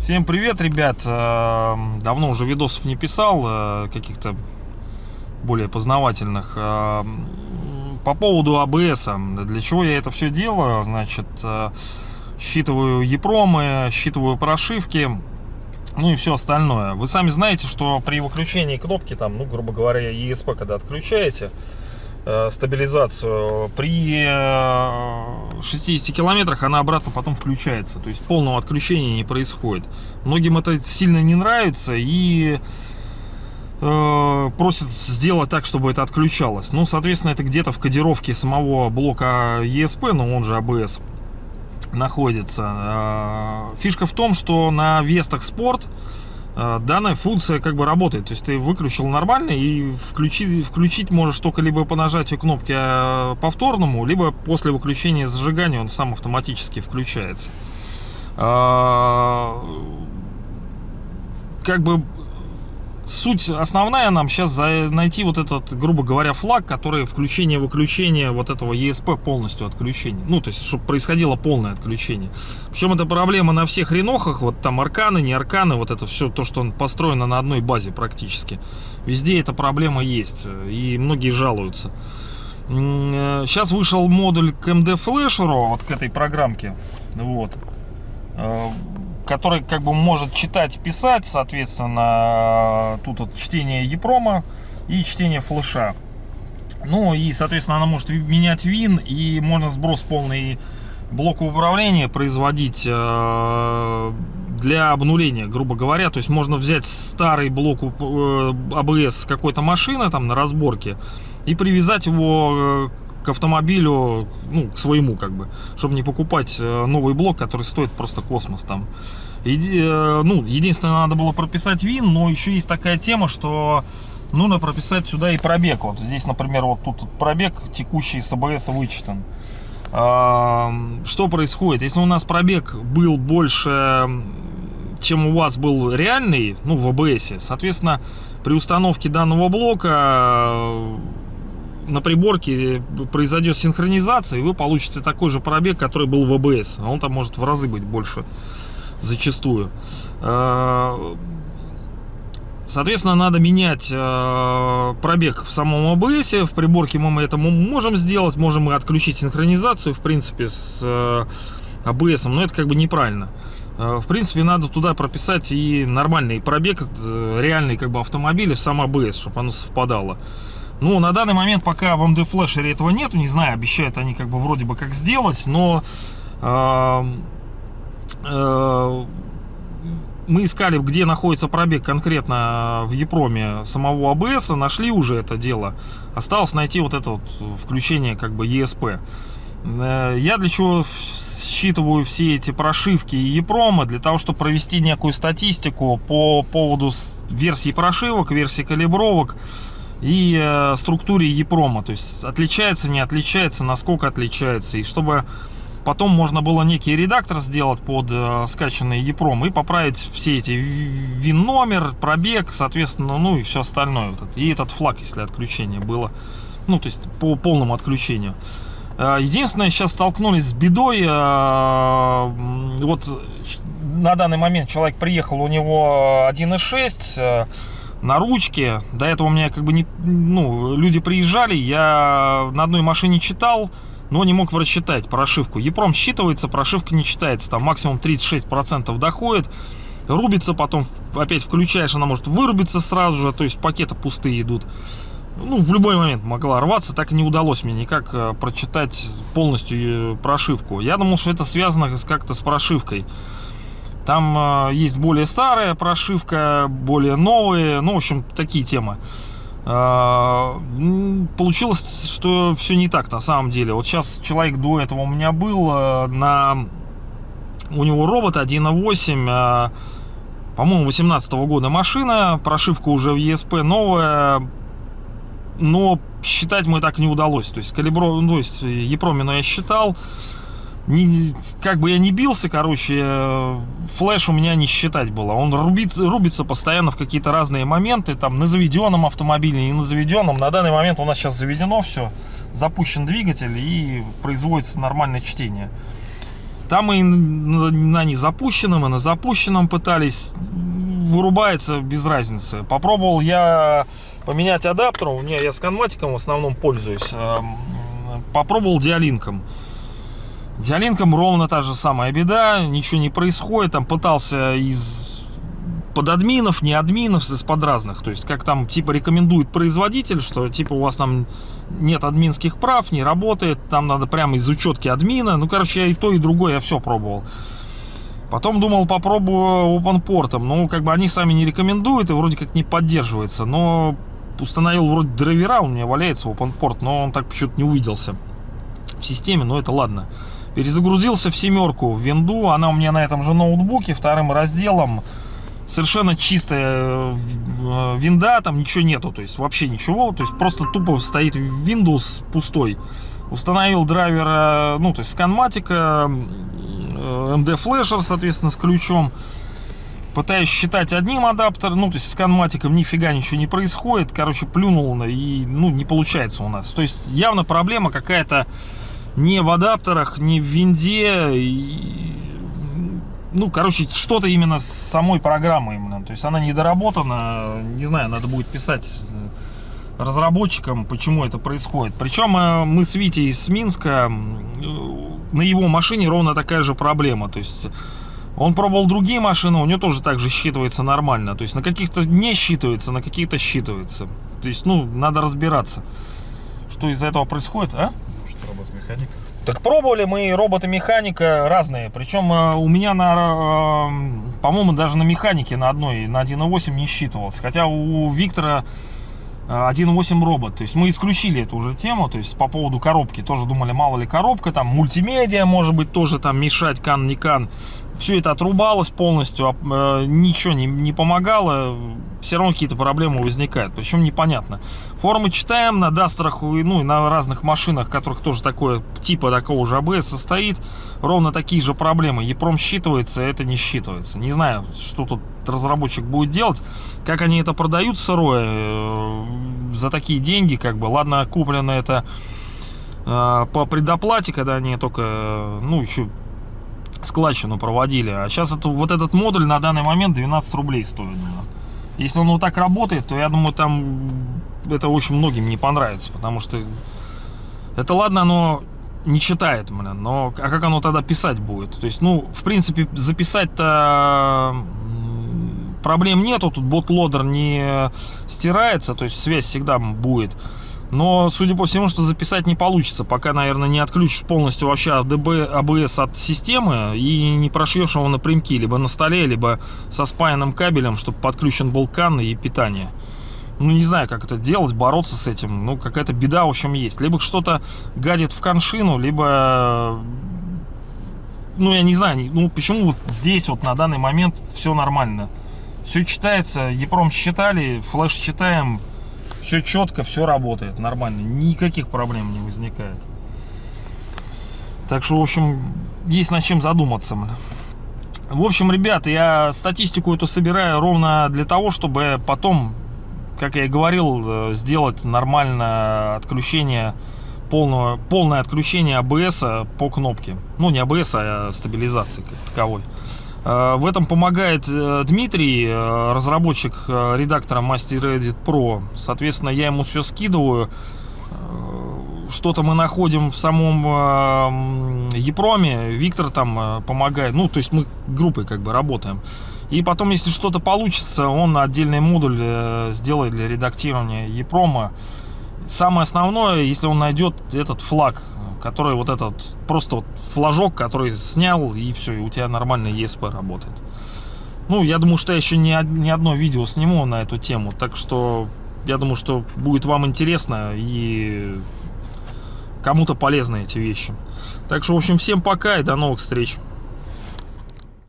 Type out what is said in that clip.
Всем привет, ребят! Э, Давно уже видосов не писал, э, каких-то более познавательных. Э, По поводу АБС, для чего я это все делаю? Значит, считываю EPROM, считываю прошивки, ну и все остальное. Вы сами знаете, что при выключении кнопки, там, ну, грубо говоря, ESP, когда отключаете, э, стабилизацию, при э, 60 километрах она обратно потом включается. То есть полного отключения не происходит. Многим это сильно не нравится и э, просят сделать так, чтобы это отключалось. Ну, соответственно, это где-то в кодировке самого блока ESP, ну, он же ABS, находится. Э, Фишка в том, что на Вестах Спорт э, данная функция как бы работает. То есть ты выключил нормально и включить, включить можешь только либо по нажатию кнопки э, повторному, либо после выключения зажигания он сам автоматически включается. Как бы суть основная нам сейчас найти вот этот, грубо говоря, флаг, который включение-выключение вот этого ESP полностью отключение. Ну, то есть, чтобы происходило полное отключение. Причем это проблема на всех ренохах, вот там арканы, не арканы, вот это все то, что построено на одной базе практически. Везде эта проблема есть, и многие жалуются. Сейчас вышел модуль к MD Flasher, вот к этой программке, вот, Э, который как бы может читать писать, соответственно, тут вот чтение EPROM и чтение флеша. Ну и, соответственно, она может менять вин и можно сброс полный блока управления производить э, для обнуления, грубо говоря. То есть можно взять старый блок э, ABS с какой-то машины там на разборке и привязать его э, к автомобилю, ну, к своему, как бы, чтобы не покупать э, новый блок, который стоит просто космос там. Еди- э, ну, единственное, надо было прописать ВИН, но еще есть такая тема, что нужно прописать сюда и пробег. Вот здесь, например, вот тут пробег текущий с АБС вычитан. А, Что происходит? Если у нас пробег был больше, чем у вас был реальный, ну, в АБС, соответственно, при установке данного блока на приборке произойдет синхронизация, и вы получите такой же пробег, который был в АБС. А он там может в разы быть больше зачастую. Э, Соответственно, надо менять э, пробег в самом АБС. В приборке мы это можем сделать. Можем и отключить синхронизацию, в принципе, с э, АБС. Но это как бы неправильно. В принципе, надо туда прописать и нормальный пробег, реальный как бы автомобиля в сам АБС, чтобы оно совпадало. Ну, на данный момент пока в MD Flasher этого нету, не знаю, обещают они как бы вроде бы как сделать, но э, э, мы искали, где находится пробег конкретно в Епроме самого АБС, нашли уже это дело. Осталось найти вот это вот включение как бы ESP. Э, Я для чего считываю все эти прошивки и Епрома? Для того, чтобы провести некую статистику по поводу версии прошивок, версии калибровок и э, структуре EPROM. То есть отличается, не отличается, насколько отличается. И чтобы потом можно было некий редактор сделать под э, скачанный EPROM и поправить все эти вин номер, пробег, соответственно, ну и все остальное. И этот флаг, если отключение было. Ну, то есть по полному отключению. Э, Единственное, сейчас столкнулись с бедой. э, Вот на данный момент человек приехал, у него 1.6 э, на ручке. До этого у меня как бы не, ну, люди приезжали, я на одной машине читал, но не мог просчитать прошивку. Епром считывается, прошивка не читается, там максимум 36% доходит. Рубится, потом опять включаешь, она может вырубиться сразу же, то есть пакеты пустые идут. Ну, в любой момент могла рваться, так и не удалось мне никак э, прочитать полностью э, прошивку. Я думал, что это связано как-то с прошивкой. Там э, есть более старая прошивка, более новые, ну, в общем, такие темы. Э, Получилось, что все не так на самом деле. Вот сейчас человек до этого у меня был э, на... У него робот 1.8, э, по-моему, 18 года машина, прошивка уже в ESP новая, но считать мы так не удалось. То есть калибро, ну, то есть Епромину я считал, не, как бы я не бился, короче, э, флеш у меня не считать было. Он рубится, рубится постоянно в какие-то разные моменты, там на заведенном автомобиле, и на заведенном. На данный момент у нас сейчас заведено все, запущен двигатель и производится нормальное чтение. Там и на, незапущенном, и на запущенном пытались, вырубается без разницы. Попробовал я поменять адаптер, у меня я с конматиком в основном пользуюсь. Эм, попробовал диалинком. Диалинком ровно та же самая беда, ничего не происходит, там пытался из под админов, не админов, из-под разных, то есть как там типа рекомендует производитель, что типа у вас там нет админских прав, не работает, там надо прямо из учетки админа, ну короче я и то и другое, я все пробовал. Потом думал попробую OpenPort, ну как бы они сами не рекомендуют и вроде как не поддерживается, но установил вроде драйвера, у меня валяется OpenPort, но он так почему-то не увиделся в системе, но это ладно. Перезагрузился в семерку в винду, она у меня на этом же ноутбуке, вторым разделом. Совершенно чистая э, винда, там ничего нету, то есть вообще ничего, то есть просто тупо стоит Windows пустой. Установил драйвер, э, ну то есть сканматика, MD флешер, соответственно, с ключом. Пытаюсь считать одним адаптером, ну, то есть с канматиком нифига ничего не происходит. Короче, плюнул и, ну, не получается у нас. То есть явно проблема какая-то не в адаптерах, не в винде. И, ну, короче, что-то именно с самой программой именно. То есть она недоработана. Не знаю, надо будет писать разработчикам, почему это происходит. Причем э, мы с Витей из Минска, на его машине ровно такая же проблема. То есть он пробовал другие машины, у него тоже так же считывается нормально. То есть на каких-то не считывается, на каких-то считывается. То есть, ну, надо разбираться, что из-за этого происходит, а? Робот-механика. Так пробовали мы робота-механика разные. Причем э, у меня на, э, по-моему, даже на механике на одной, на 1.8 не считывалось. Хотя у Виктора 1.8 э, робот. То есть мы исключили эту уже тему, то есть по поводу коробки. Тоже думали, мало ли коробка, там мультимедиа может быть тоже там мешать, кан, не кан. Все это отрубалось полностью, э, ничего не, не помогало, все равно какие-то проблемы возникают, причем непонятно. Форумы читаем, на Дастерах, ну и на разных машинах, которых тоже такое, типа такого же АБС состоит, ровно такие же проблемы. EPROM считывается, это не считывается. Не знаю, что тут разработчик будет делать, как они это продают сырое, э, за такие деньги, как бы, ладно, куплено это э, по предоплате, когда они только, ну, еще складчину проводили. А сейчас это, вот этот модуль на данный момент 12 рублей стоит. Если он вот так работает, то я думаю, там это очень многим не понравится, потому что это ладно, оно не читает, блин, но а как оно тогда писать будет? То есть, ну, в принципе, записать-то проблем нету, тут ботлодер не стирается, то есть связь всегда будет. Но, судя по всему, что записать не получится, пока, наверное, не отключишь полностью вообще ADB, ABS от системы и не прошьешь его напрямки, либо на столе, либо со спаянным кабелем, чтобы подключен был кан и питание. Ну, не знаю, как это делать, бороться с этим. Ну, какая-то беда, в общем, есть. Либо что-то гадит в коншину, либо... Ну, я не знаю, ну, почему вот здесь вот на данный момент все нормально. Все читается, EPROM считали, флеш читаем, все четко, все работает нормально, никаких проблем не возникает. Так что, в общем, есть над чем задуматься. В общем, ребята, я статистику эту собираю ровно для того, чтобы потом, как я и говорил, э, сделать нормальное отключение, полное, полное отключение АБС по кнопке. Ну, не АБС, а стабилизации как таковой. Э, в этом помогает э, Дмитрий, э, разработчик редактора Master Edit Pro. Соответственно, я ему все скидываю. Что-то мы находим в самом Епроме. Виктор там помогает. Ну, то есть мы группой как бы работаем. И потом, если что-то получится, он отдельный модуль сделает для редактирования Епрома. Самое основное, если он найдет этот флаг который вот этот, просто вот флажок, который снял, и все, и у тебя нормальный ESP работает. Ну, я думаю, что я еще не, не одно видео сниму на эту тему, так что я думаю, что будет вам интересно и кому-то полезны эти вещи. Так что, в общем, всем пока и до новых встреч.